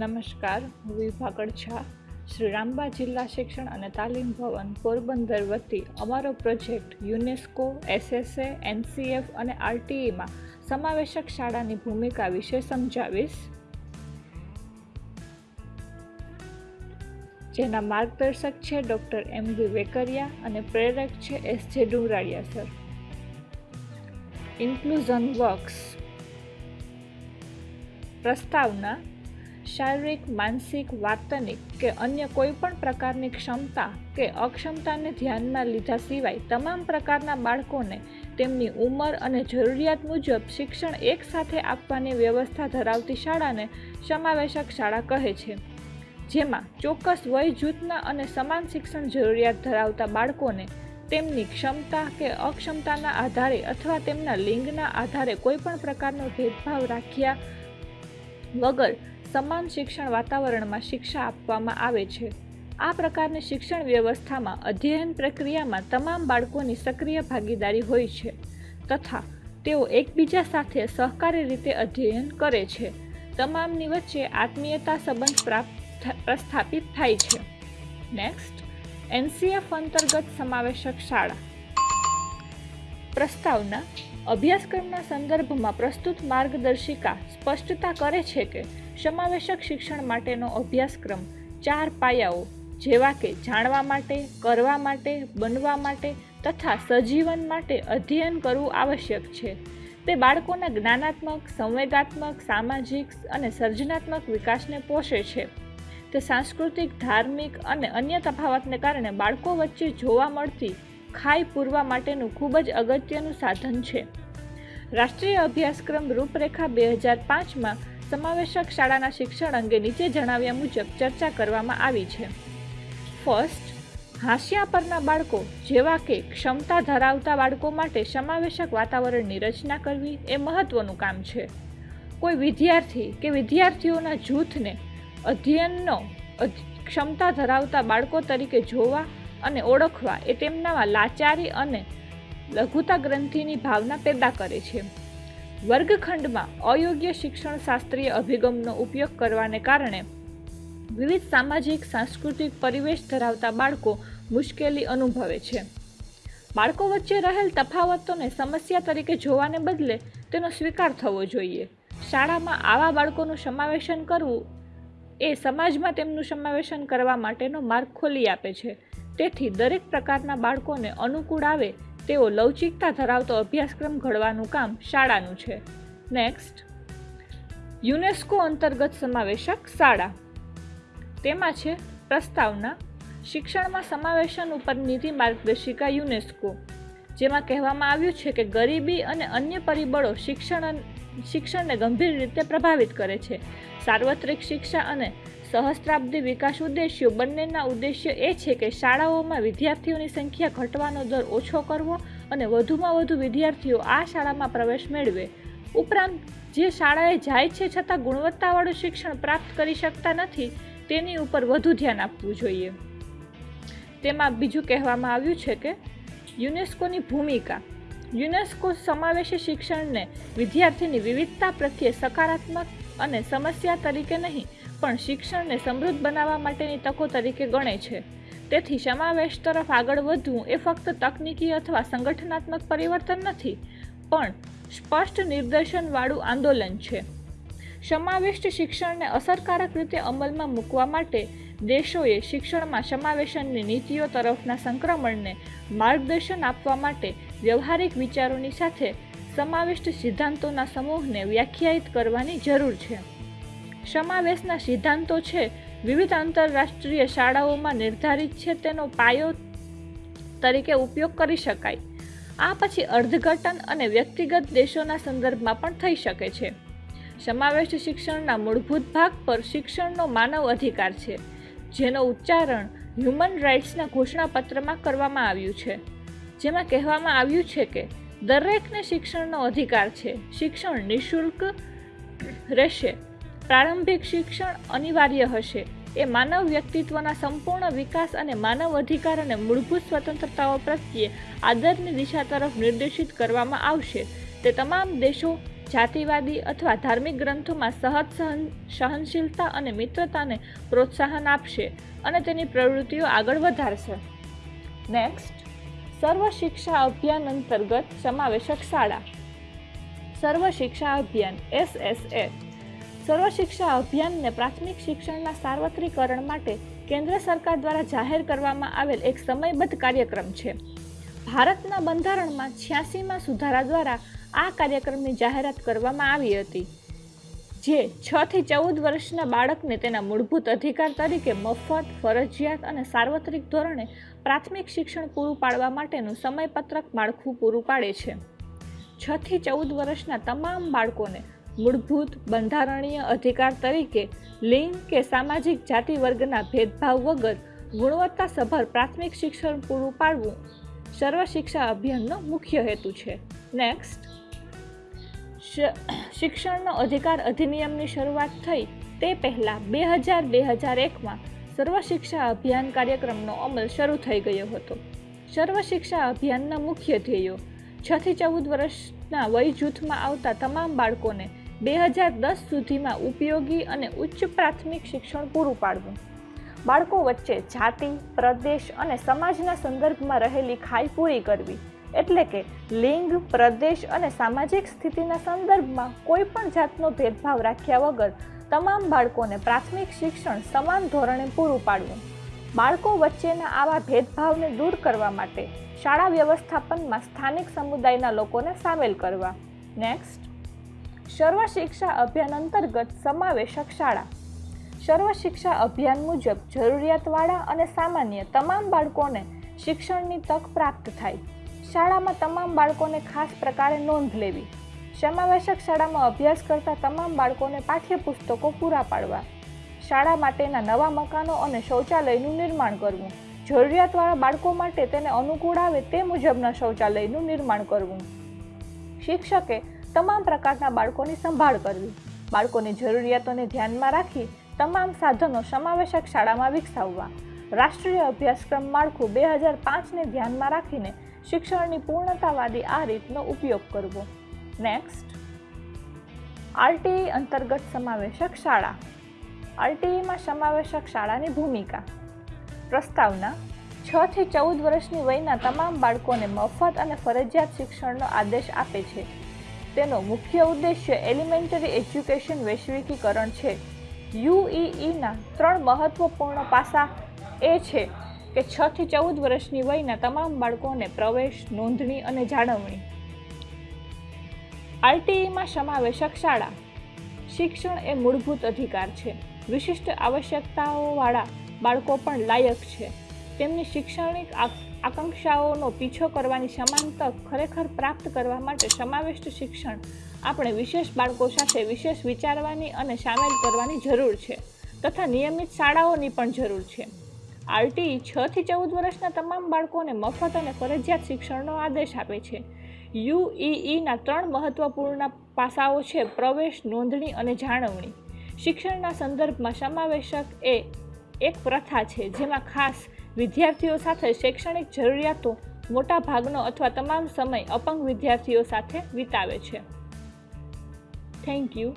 નમસ્કાર હું વિભાગડ છા શ્રી રામબા જિલ્લા શિક્ષણ અને તાલીમ ભવન, પોરબંદર વતી અમારો પ્રોજેક્ટ યુનેસ્કો, એસએસએ, એનસીએફ અને આરટીઈમાં સમાવેશક શાળાની ભૂમિકા વિશે સમજાવીશ. જેના માર્ગદર્શક છે ડૉક્ટર એમ વી વેકરિયા અને પ્રેરક છે એસ જે ડુંગરાળિયા સર. ઇન્ક્લુઝન વર્ક્સ પ્રસ્તાવના શારીરિક, માનસિક, વાર્તનિક કે અન્ય કોઈ પણ પ્રકારની ક્ષમતા કે અક્ષમતાને ધ્યાનમાં લીધા સિવાય તમામ પ્રકારના બાળકોને તેમની ઉંમર અને જરૂરિયાત મુજબ શિક્ષણ એકસાથે આપવાની વ્યવસ્થા ધરાવતી શાળાને સમાવેશક શાળા કહે છે. જેમાં ચોક્કસ વય, જૂથના અને સમાન શિક્ષણ જરૂરિયાત ધરાવતા બાળકોને તેમની ક્ષમતા કે અક્ષમતાના આધારે અથવા તેમના લિંગના આધારે કોઈપણ પ્રકારનો ભેદભાવ રાખ્યા વગર સમાન શિક્ષણ વાતાવરણમાં શિક્ષા આપવામાં આવે છે. આ પ્રકારની શિક્ષણ વ્યવસ્થામાં અધ્યયન પ્રક્રિયામાં તમામ બાળકોની સક્રિય ભાગીદારી હોય છે તથા તેઓ એકબીજા સાથે સહકારી રીતે અધ્યયન કરે છે. તમામની વચ્ચે આત્મીયતા સંબંધ પ્રાપ્ત પ્રસ્થાપિત થાય છે. નેક્સ્ટ એનસીએફ અંતર્ગત સમાવેશક શાળા. પ્રસ્તાવના અભ્યાસક્રમના સંદર્ભમાં પ્રસ્તુત માર્ગદર્શિકા સ્પષ્ટતા કરે છે કે સમાવેશક શિક્ષણ માટેનો અભ્યાસક્રમ, ચાર પાયાઓ જેવા કે જાણવા માટે, કરવા માટે, બનવા માટે તથા સજીવન માટે અધ્યયન કરવું આવશ્યક છે. તે બાળકોના જ્ઞાનાત્મક સંવેદાત્મક સામાજિક અને સર્જનાત્મક વિકાસને પોષે છે. તે સાંસ્કૃતિક, ધાર્મિક અને અન્ય તફાવતને કારણે બાળકો વચ્ચે જોવા મળતી ખાઈ પૂરવા માટેનું ખૂબ જ અગત્યનું સાધન છે. રાષ્ટ્રીય અભ્યાસક્રમ રૂપરેખા બે હજાર પાંચમાં સમાવેશક શાળાના શિક્ષણ અંગે નીચે જણાવ્યા મુજબ ચર્ચા કરવામાં આવી છે. ફર્સ્ટ હાંસિયા પરના બાળકો, જેવા કે ક્ષમતા ધરાવતા બાળકો માટે સમાવેશક વાતાવરણની રચના કરવી એ મહત્વનું કામ છે. કોઈ વિદ્યાર્થી કે વિદ્યાર્થીઓના જૂથને અધ્યયનનો ક્ષમતા ધરાવતા બાળકો તરીકે જોવા અને ઓળખવા એ તેમનામાં લાચારી અને લઘુતા ગ્રંથિની ભાવના પેદા કરે છે. વર્ગખંડમાં અયોગ્ય શિક્ષણ શાસ્ત્રીય અભિગમનો ઉપયોગ કરવાને કારણે વિવિધ સામાજિક, સાંસ્કૃતિક પરિવેશ ધરાવતા બાળકો મુશ્કેલી અનુભવે છે. બાળકો વચ્ચે રહેલ તફાવતોને સમસ્યા તરીકે જોવાને બદલે તેનો સ્વીકાર થવો જોઈએ. શાળામાં આવા બાળકોનું સમાવેશન કરવું એ સમાજમાં તેમનું સમાવેશન કરવા માટેનો માર્ગ ખોલી આપે છે. તેથી દરેક પ્રકારના બાળકોને અનુકૂળ આવે તેઓ લવચિકતા ધરાવતો અભ્યાસક્રમ ઘડવાનું કામ શાળાનું છે. નેક્સ્ટ યુનેસ્કો અંતર્ગત સમાવેશક શાળા. તેમાં છે પ્રસ્તાવના, શિક્ષણમાં સમાવેશન ઉપર નીતિ માર્ગદર્શિકા યુનેસ્કો, જેમાં કહેવામાં આવ્યું છે કે ગરીબી અને અન્ય પરિબળો શિક્ષણ શિક્ષણને ગંભીર રીતે પ્રભાવિત કરે છે. સાર્વત્રિક શિક્ષા અને સહસ્ત્રાબ્દી વિકાસ ઉદ્દેશ્યો બંનેના ઉદ્દેશ્ય એ છે કે શાળાઓમાં વિદ્યાર્થીઓની સંખ્યા ઘટવાનો દર ઓછો કરવો અને વધુમાં વધુ વિદ્યાર્થીઓ આ શાળામાં પ્રવેશ મેળવે. ઉપરાંત, જે શાળાએ જાય છે છતાં ગુણવત્તાવાળું શિક્ષણ પ્રાપ્ત કરી શકતા નથી, તેની ઉપર વધુ ધ્યાન આપવું જોઈએ. તેમાં બીજું કહેવામાં આવ્યું છે કે યુનેસ્કોની ભૂમિકા. યુનેસ્કો સમાવેશી શિક્ષણને વિદ્યાર્થીની વિવિધતા પ્રત્યે સકારાત્મક અને સમસ્યા તરીકે નહીં પણ શિક્ષણને સમૃદ્ધ બનાવવા માટેની તકો તરીકે ગણે છે. તેથી સમાવેશ તરફ આગળ વધવું એ ફક્ત તકનીકી અથવા સંગઠનાત્મક પરિવર્તન નથી, પણ સ્પષ્ટ નિર્દેશનવાળું આંદોલન છે. સમાવિષ્ટ શિક્ષણને અસરકારક રીતે અમલમાં મૂકવા માટે દેશોએ શિક્ષણમાં સમાવેશનની નીતિઓ તરફના સંક્રમણને માર્ગદર્શન આપવા માટે વ્યવહારિક વિચારોની સાથે સમાવિષ્ટ સિદ્ધાંતોના સમૂહને વ્યાખ્યાયિત કરવાની જરૂર છે. સમાવેશના સિદ્ધાંતો છે. વિવિધ આંતરરાષ્ટ્રીય શાળાઓમાં નિર્ધારિત છે તેનો પાયો તરીકે ઉપયોગ કરી શકાય. આ પછી અર્થઘટન અને વ્યક્તિગત દેશોના સંદર્ભમાં પણ થઈ શકે છે. સમાવેશ શિક્ષણના મૂળભૂત ભાગ પર શિક્ષણનો માનવ અધિકાર છે, જેનો ઉચ્ચારણ હ્યુમન રાઇટ્સના ઘોષણાપત્રમાં કરવામાં આવ્યું છે. જેમાં કહેવામાં આવ્યું છે કે, દરેકને શિક્ષણનો અધિકાર છે. શિક્ષણ નિઃશુલ્ક રહેશે. પ્રારંભિક શિક્ષણ અનિવાર્ય હશે. એ માનવ વ્યક્તિત્વના સંપૂર્ણ વિકાસ અને માનવ અધિકાર અને મૂળભૂત સ્વતંત્રતાઓ પ્રત્યે આદરની દિશા તરફ નિર્દેશિત કરવામાં આવશે. તે તમામ દેશો, જાતિવાદી અથવા ધાર્મિક ગ્રંથોમાં સહજ સહન, સહનશીલતા અને મિત્રતાને પ્રોત્સાહન આપશે અને તેની પ્રવૃત્તિઓ આગળ વધારશે. નેક્સ્ટ સર્વ શિક્ષા અભિયાન અંતર્ગત સમાવેશક શાળા. સર્વ શિક્ષા અભિયાન એસએસએ સર્વ શિક્ષા અભિયાનને પ્રાથમિક શિક્ષણના સાર્વત્રિકરણ માટે કેન્દ્ર સરકાર દ્વારા જાહેર કરવામાં આવેલ એક સમયબદ્ધ કાર્યક્રમ છે. ભારતના બંધારણમાં છ્યાસીમાં સુધારા દ્વારા આ કાર્યક્રમની જાહેરાત કરવામાં આવી હતી, જે છ થી ચૌદ વર્ષના બાળકને તેના મૂળભૂત અધિકાર તરીકે મફત, ફરજિયાત અને સાર્વત્રિક ધોરણે પ્રાથમિક શિક્ષણ પૂરું પાડવા માટેનું સમયપત્રક માળખું પૂરું પાડે છે. છ થી ચૌદ વર્ષના તમામ બાળકોને મૂળભૂત બંધારણીય અધિકાર તરીકે લિંગ કે સામાજિક જાતિ વર્ગના ભેદભાવ વગર ગુણવત્તાસભર પ્રાથમિક શિક્ષણ પૂરું પાડવું સર્વ શિક્ષા અભિયાનનો મુખ્ય હેતુ છે. નેક્સ્ટ શિક્ષણનો અધિકાર અધિનિયમની શરૂઆત થઈ તે પહેલાં બે હજાર બે હજાર એકમાં સર્વ શિક્ષા અભિયાન કાર્યક્રમનો અમલ શરૂ થઈ ગયો હતો. સર્વ શિક્ષા અભિયાનના મુખ્ય ધ્યેયો છથી ચૌદ વર્ષના વય જૂથમાં આવતા તમામ બાળકોને બે હજાર દસ સુધીમાં ઉપયોગી અને ઉચ્ચ પ્રાથમિક શિક્ષણ પૂરું પાડવું. બાળકો વચ્ચે જાતિ, પ્રદેશ અને સમાજના સંદર્ભમાં રહેલી ખાઈ પૂરી કરવી, એટલે કે લિંગ, પ્રદેશ અને સામાજિક સ્થિતિના સંદર્ભમાં કોઈ પણ જાતનો ભેદભાવ રાખ્યા વગર તમામ બાળકોને પ્રાથમિક શિક્ષણ સમાન ધોરણે પૂરું પાડવું. બાળકો વચ્ચેના આવા ભેદભાવને દૂર કરવા માટે શાળા વ્યવસ્થાપનમાં સ્થાનિક સમુદાયના લોકોને સામેલ કરવા. નેક્સ્ટ. સર્વ શિક્ષા અભિયાન અંતર્ગત સમાવેશક શાળા. સર્વ શિક્ષા અભિયાન મુજબ જરૂરિયાતવાળા અને સામાન્ય તમામ બાળકોને શિક્ષણની તક પ્રાપ્ત થાય. શાળામાં તમામ બાળકોને ખાસ પ્રકારે નોંધ લેવી. સમાવેશક શાળામાં અભ્યાસ કરતા તમામ બાળકોને પાઠ્યપુસ્તકો પૂરા પાડવા. શાળા માટેના નવા મકાનો અને શૌચાલયનું નિર્માણ કરવું. જરૂરિયાતવાળા બાળકો માટે તેને અનુકૂળ આવે તે મુજબના શૌચાલયનું નિર્માણ કરવું. શિક્ષકે તમામ પ્રકારના બાળકોની સંભાળ કરવી. બાળકોની જરૂરિયાતોને ધ્યાનમાં રાખી તમામ સાધનો સમાવેશક શાળામાં વિકસાવવા. રાષ્ટ્રીય અભ્યાસક્રમ માળખું બે હજાર પાંચને ધ્યાનમાં રાખીને શિક્ષણની પૂર્ણતાવાદી આ રીતનો ઉપયોગ કરવો. નેક્સ્ટ આરટીઈ અંતર્ગત સમાવેશક શાળા. આરટીઈમાં સમાવેશક શાળાની ભૂમિકા. પ્રસ્તાવના, છ થી ચૌદ વર્ષની વયના તમામ બાળકોને મફત અને ફરજિયાત શિક્ષણનો આદેશ આપે છે. તેનો મુખ્ય ઉદ્દેશ્ય એલિમેન્ટરી એજ્યુકેશન વૈશ્વિકીકરણ છે. યુઈઈના ત્રણ મહત્વપૂર્ણ પાસા એ છે કે છ થી ચૌદ વર્ષની વયના તમામ બાળકોને પ્રવેશ, નોંધણી અને જાળવણી. આરટીઈમાં સમાવેશક શાળા. શિક્ષણ એ મૂળભૂત અધિકાર છે. વિશિષ્ટ આવશ્યકતાઓવાળા બાળકો પણ લાયક છે. તેમની શૈક્ષણિક આકાંક્ષાઓનો પીછો કરવાની સમાન તક ખરેખર પ્રાપ્ત કરવા માટે સમાવિષ્ટ શિક્ષણ આપણે વિશેષ બાળકો સાથે વિશેષ વિચારવાની અને સામેલ કરવાની જરૂર છે તથા નિયમિત શાળાઓની પણ જરૂર છે. આરટી છ થી ચૌદ વર્ષના તમામ બાળકોને મફત અને ફરજિયાત શિક્ષણનો આદેશ આપે છે. યુઈઈના ત્રણ મહત્વપૂર્ણ પાસાઓ છે પ્રવેશ, નોંધણી અને જાળવણી. શિક્ષણના સંદર્ભમાં સમાવેશક એ એક પ્રથા છે જેમાં ખાસ વિદ્યાર્થીઓ સાથે શૈક્ષણિક જરૂરિયાતો મોટા ભાગનો અથવા તમામ સમય અપંગ વિદ્યાર્થીઓ સાથે વિતાવે છે. Thank you